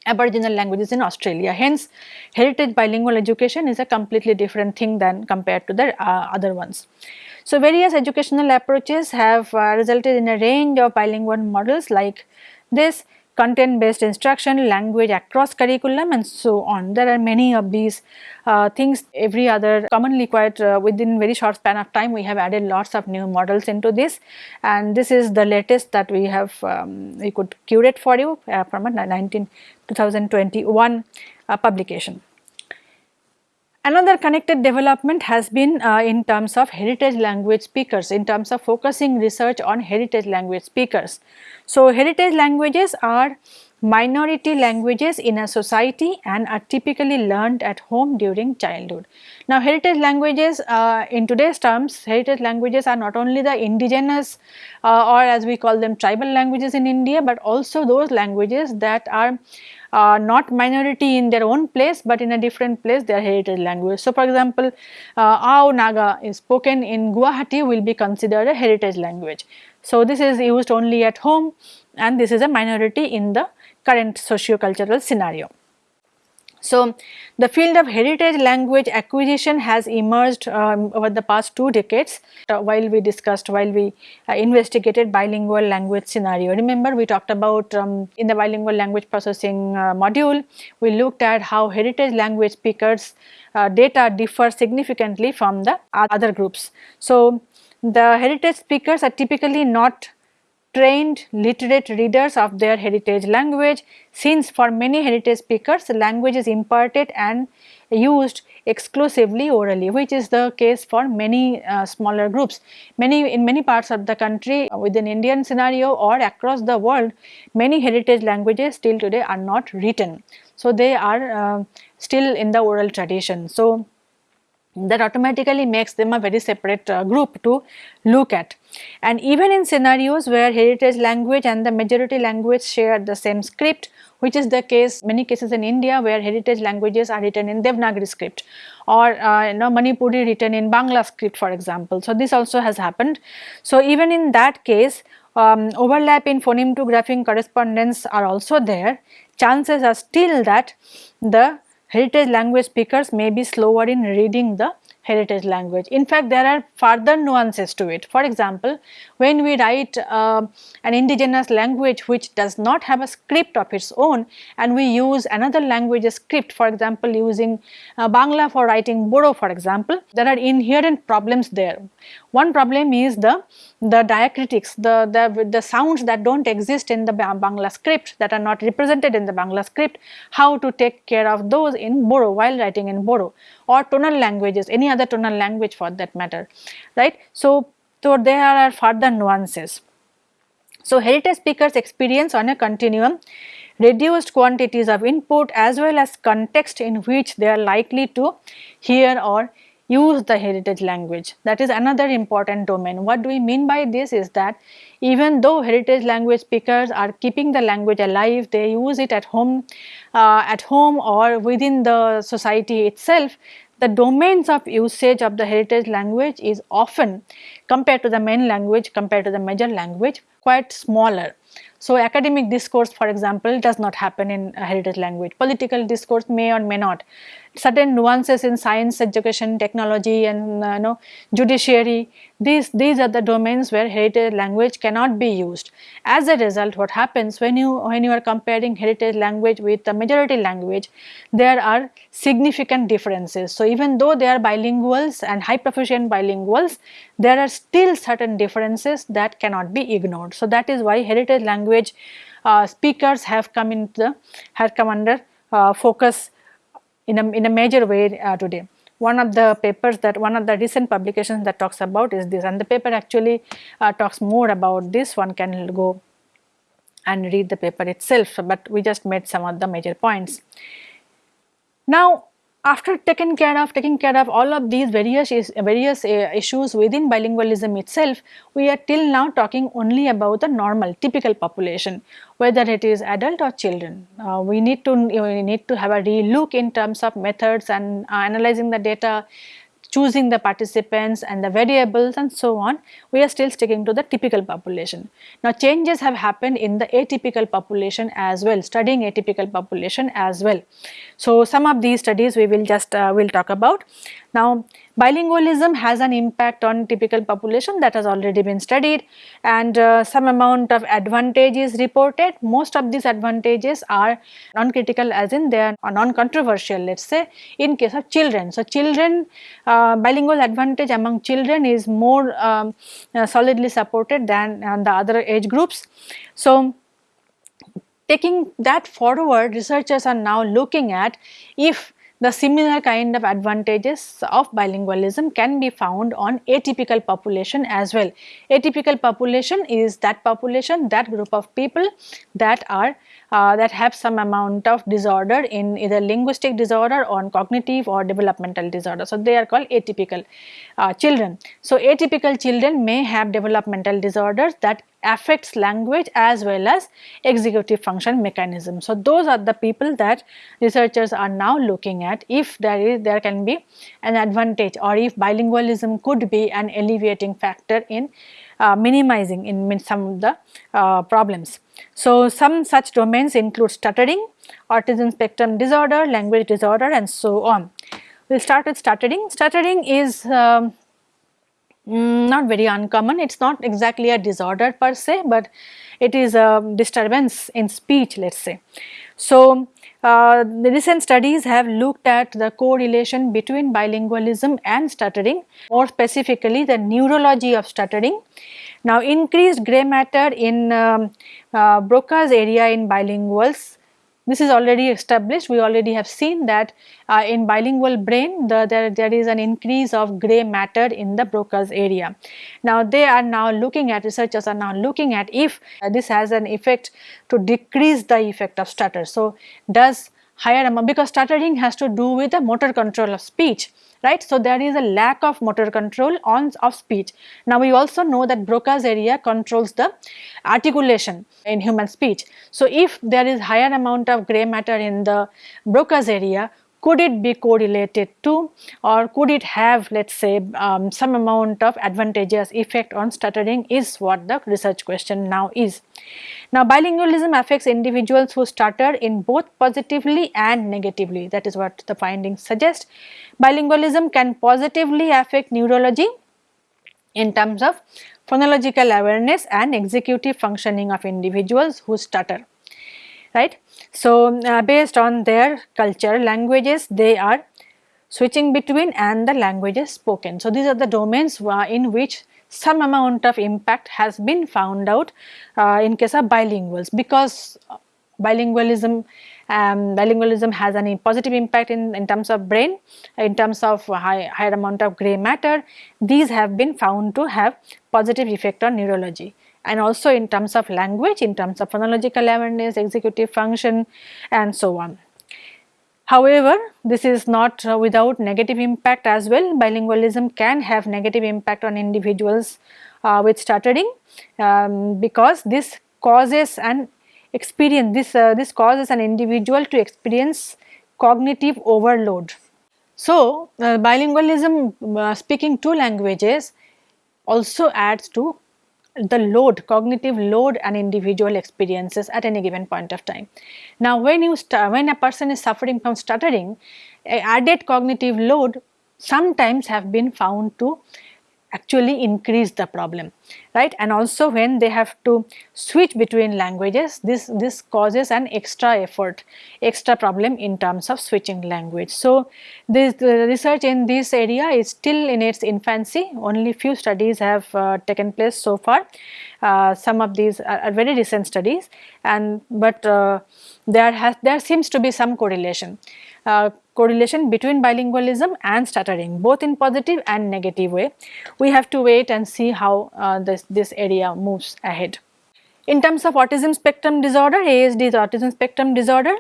Aboriginal languages in Australia. Hence, heritage bilingual education is a completely different thing than compared to the uh, other ones. So, various educational approaches have uh, resulted in a range of bilingual models like this content based instruction, language across curriculum and so on. There are many of these uh, things every other commonly quite uh, within very short span of time we have added lots of new models into this and this is the latest that we have um, we could curate for you uh, from a 19 2021 uh, publication. Another connected development has been uh, in terms of heritage language speakers, in terms of focusing research on heritage language speakers. So, heritage languages are minority languages in a society and are typically learned at home during childhood. Now heritage languages uh, in today's terms heritage languages are not only the indigenous uh, or as we call them tribal languages in India but also those languages that are uh, not minority in their own place but in a different place their heritage language. So, for example, uh, Ao Naga is spoken in Guwahati will be considered a heritage language. So, this is used only at home and this is a minority in the current socio-cultural scenario. So, the field of heritage language acquisition has emerged um, over the past two decades uh, while we discussed, while we uh, investigated bilingual language scenario. Remember we talked about um, in the bilingual language processing uh, module, we looked at how heritage language speakers uh, data differ significantly from the other groups. So, the heritage speakers are typically not trained literate readers of their heritage language since for many heritage speakers language is imparted and used exclusively orally which is the case for many uh, smaller groups. Many in many parts of the country uh, within Indian scenario or across the world many heritage languages still today are not written. So, they are uh, still in the oral tradition. So, that automatically makes them a very separate uh, group to look at. And even in scenarios where heritage language and the majority language share the same script which is the case many cases in India where heritage languages are written in Devanagari script or uh, you know Manipuri written in Bangla script for example. So, this also has happened. So, even in that case um, overlap in phoneme to grapheme correspondence are also there chances are still that the heritage language speakers may be slower in reading the heritage language. In fact, there are further nuances to it. For example, when we write uh, an indigenous language which does not have a script of its own and we use another language script, for example, using uh, Bangla for writing Bodo for example, there are inherent problems there. One problem is the, the diacritics, the, the, the sounds that do not exist in the Bangla script that are not represented in the Bangla script, how to take care of those in Bodo while writing in Bodo or tonal languages, any other tonal language for that matter, right. So, so there are further nuances. So, heritage speakers experience on a continuum reduced quantities of input as well as context in which they are likely to hear or use the heritage language. That is another important domain. What do we mean by this is that even though heritage language speakers are keeping the language alive, they use it at home, uh, at home or within the society itself, the domains of usage of the heritage language is often compared to the main language, compared to the major language quite smaller. So, academic discourse for example does not happen in heritage language, political discourse may or may not certain nuances in science education, technology and uh, you know judiciary. These, these are the domains where heritage language cannot be used. As a result what happens when you when you are comparing heritage language with the majority language there are significant differences. So, even though they are bilinguals and high proficient bilinguals there are still certain differences that cannot be ignored. So, that is why heritage language uh, speakers have come into the have come under uh, focus in a, in a major way uh, today. One of the papers that one of the recent publications that talks about is this and the paper actually uh, talks more about this one can go and read the paper itself, but we just made some of the major points. Now after taking care of taking care of all of these various various uh, issues within bilingualism itself we are till now talking only about the normal typical population whether it is adult or children. Uh, we need to we need to have a relook in terms of methods and uh, analyzing the data choosing the participants and the variables and so on, we are still sticking to the typical population. Now changes have happened in the atypical population as well, studying atypical population as well. So some of these studies we will just uh, will talk about. Now bilingualism has an impact on typical population that has already been studied and uh, some amount of advantage is reported. Most of these advantages are non-critical as in they are non-controversial let us say in case of children. So children uh, bilingual advantage among children is more um, uh, solidly supported than uh, the other age groups. So taking that forward researchers are now looking at if the similar kind of advantages of bilingualism can be found on atypical population as well. Atypical population is that population, that group of people that are uh, that have some amount of disorder in either linguistic disorder or cognitive or developmental disorder. So, they are called atypical uh, children. So, atypical children may have developmental disorders that affects language as well as executive function mechanism. So, those are the people that researchers are now looking at if there is there can be an advantage or if bilingualism could be an alleviating factor in uh, minimizing in some of the uh, problems. So, some such domains include stuttering, autism spectrum disorder, language disorder and so on. We will start with stuttering. Stuttering is um, mm, not very uncommon, it is not exactly a disorder per se, but it is a disturbance in speech let us say. So, uh, the recent studies have looked at the correlation between bilingualism and stuttering, more specifically the neurology of stuttering. Now, increased grey matter in um, uh, Broca's area in bilinguals this is already established we already have seen that uh, in bilingual brain the, there, there is an increase of grey matter in the Broca's area. Now they are now looking at researchers are now looking at if uh, this has an effect to decrease the effect of stutter. So does higher amount because stuttering has to do with the motor control of speech right. So, there is a lack of motor control on of speech. Now, we also know that Broca's area controls the articulation in human speech. So, if there is higher amount of gray matter in the Broca's area, could it be correlated to or could it have let us say um, some amount of advantageous effect on stuttering is what the research question now is. Now bilingualism affects individuals who stutter in both positively and negatively that is what the findings suggest. Bilingualism can positively affect neurology in terms of phonological awareness and executive functioning of individuals who stutter right. So, uh, based on their culture languages they are switching between and the languages spoken. So, these are the domains uh, in which some amount of impact has been found out uh, in case of bilinguals because bilingualism um, bilingualism has any positive impact in, in terms of brain, in terms of high, higher amount of grey matter. These have been found to have positive effect on neurology and also in terms of language, in terms of phonological awareness, executive function and so on. However, this is not uh, without negative impact as well. Bilingualism can have negative impact on individuals uh, with stuttering um, because this causes an experience, this, uh, this causes an individual to experience cognitive overload. So, uh, bilingualism uh, speaking two languages also adds to the load, cognitive load and individual experiences at any given point of time. Now when you when a person is suffering from stuttering, added cognitive load sometimes have been found to actually increase the problem right? And also when they have to switch between languages this this causes an extra effort extra problem in terms of switching language. So this the research in this area is still in its infancy. Only few studies have uh, taken place so far. Uh, some of these are, are, very recent studies and but uh, there has there seems to be some correlation. Uh, correlation between bilingualism and stuttering both in positive and negative way. We have to wait and see how uh, this, this area moves ahead. In terms of autism spectrum disorder, ASD is autism spectrum disorder.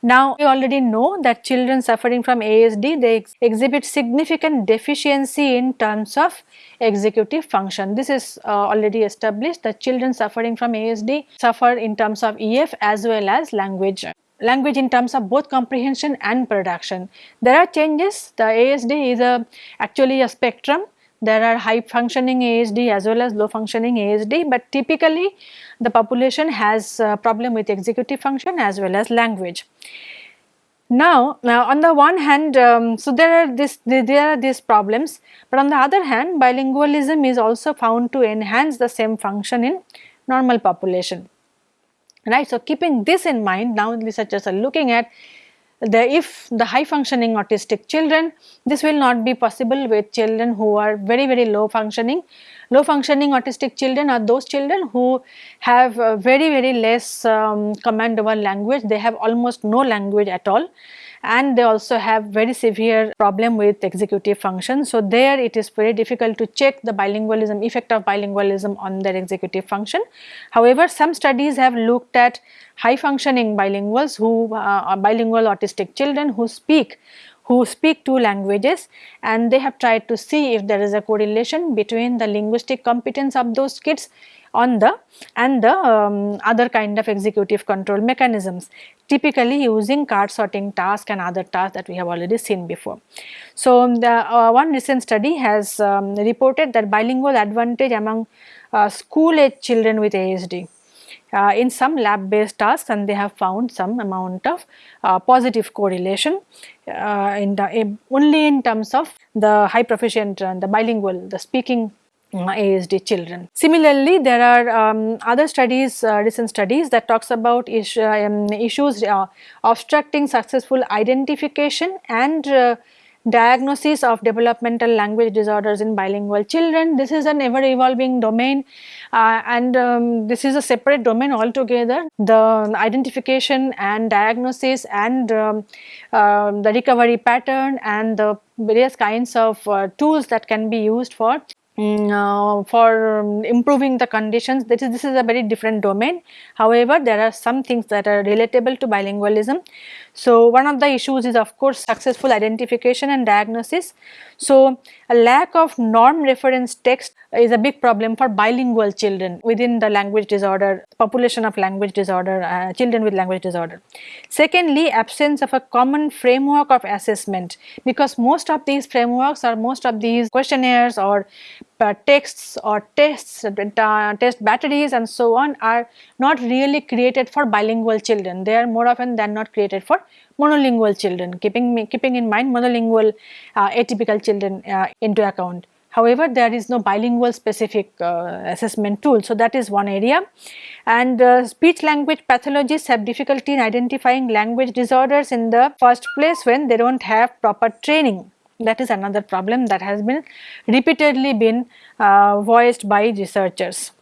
Now we already know that children suffering from ASD they ex exhibit significant deficiency in terms of executive function. This is uh, already established that children suffering from ASD suffer in terms of EF as well as language language in terms of both comprehension and production. There are changes, the ASD is a actually a spectrum, there are high functioning ASD as well as low functioning ASD, but typically the population has a problem with executive function as well as language. Now, now on the one hand, um, so there are this there are these problems, but on the other hand, bilingualism is also found to enhance the same function in normal population right. So, keeping this in mind now researchers are looking at the if the high functioning autistic children this will not be possible with children who are very very low functioning. Low functioning autistic children are those children who have very very less um, command over language they have almost no language at all and they also have very severe problem with executive function. So, there it is very difficult to check the bilingualism effect of bilingualism on their executive function. However, some studies have looked at high functioning bilinguals who uh, are bilingual autistic children who speak who speak two languages and they have tried to see if there is a correlation between the linguistic competence of those kids on the and the um, other kind of executive control mechanisms typically using card sorting task and other tasks that we have already seen before. So, the uh, one recent study has um, reported that bilingual advantage among uh, school age children with ASD uh, in some lab based tasks and they have found some amount of uh, positive correlation uh, in the only in terms of the high proficient and the bilingual the speaking ASD children. Similarly, there are um, other studies, uh, recent studies that talks about issue, um, issues uh, obstructing successful identification and diagnosis of developmental language disorders in bilingual children. This is an ever evolving domain uh, and um, this is a separate domain altogether. The identification and diagnosis and um, uh, the recovery pattern and the various kinds of uh, tools that can be used for Mm, uh, for um, improving the conditions this is, this is a very different domain. However, there are some things that are relatable to bilingualism. So, one of the issues is of course successful identification and diagnosis. So, a lack of norm reference text is a big problem for bilingual children within the language disorder population of language disorder uh, children with language disorder. Secondly, absence of a common framework of assessment because most of these frameworks or most of these questionnaires or uh, texts or tests, uh, test batteries and so on are not really created for bilingual children. They are more often than not created for monolingual children, keeping, keeping in mind monolingual uh, atypical children uh, into account. However, there is no bilingual specific uh, assessment tool. So, that is one area and speech language pathologists have difficulty in identifying language disorders in the first place when they do not have proper training that is another problem that has been repeatedly been uh, voiced by researchers.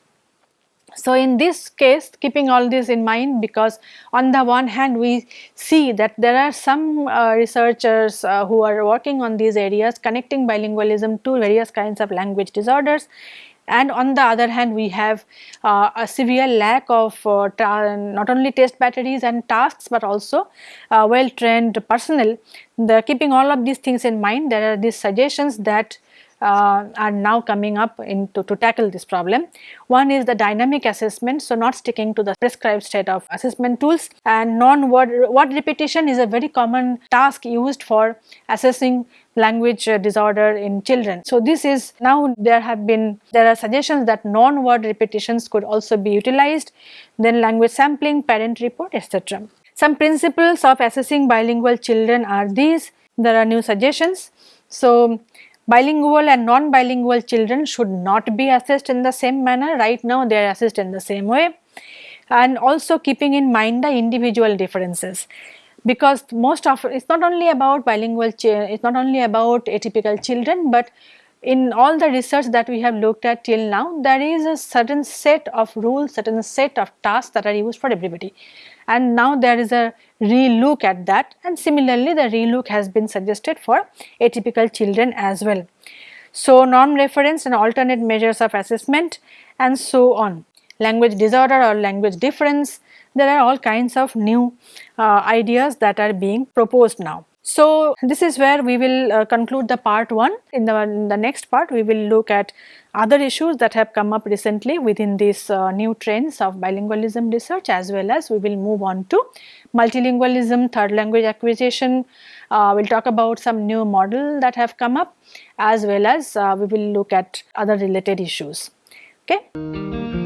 So, in this case keeping all this in mind because on the one hand we see that there are some uh, researchers uh, who are working on these areas connecting bilingualism to various kinds of language disorders and on the other hand we have uh, a severe lack of uh, not only test batteries and tasks but also uh, well trained personnel. The keeping all of these things in mind there are these suggestions that uh, are now coming up into to tackle this problem. One is the dynamic assessment, so not sticking to the prescribed set of assessment tools and non-word word repetition is a very common task used for assessing language uh, disorder in children. So, this is now there have been there are suggestions that non-word repetitions could also be utilized then language sampling, parent report etc. Some principles of assessing bilingual children are these there are new suggestions. So, bilingual and non-bilingual children should not be assessed in the same manner. Right now they are assessed in the same way. And also keeping in mind the individual differences. Because most of it's not only about bilingual it's not only about atypical children but in all the research that we have looked at till now there is a certain set of rules certain set of tasks that are used for everybody and now there is a relook at that and similarly the relook has been suggested for atypical children as well. So, norm reference and alternate measures of assessment and so on. Language disorder or language difference, there are all kinds of new uh, ideas that are being proposed now. So, this is where we will uh, conclude the part 1. In the, in the next part, we will look at other issues that have come up recently within these uh, new trends of bilingualism research as well as we will move on to multilingualism, third language acquisition. Uh, we will talk about some new model that have come up as well as uh, we will look at other related issues. Okay.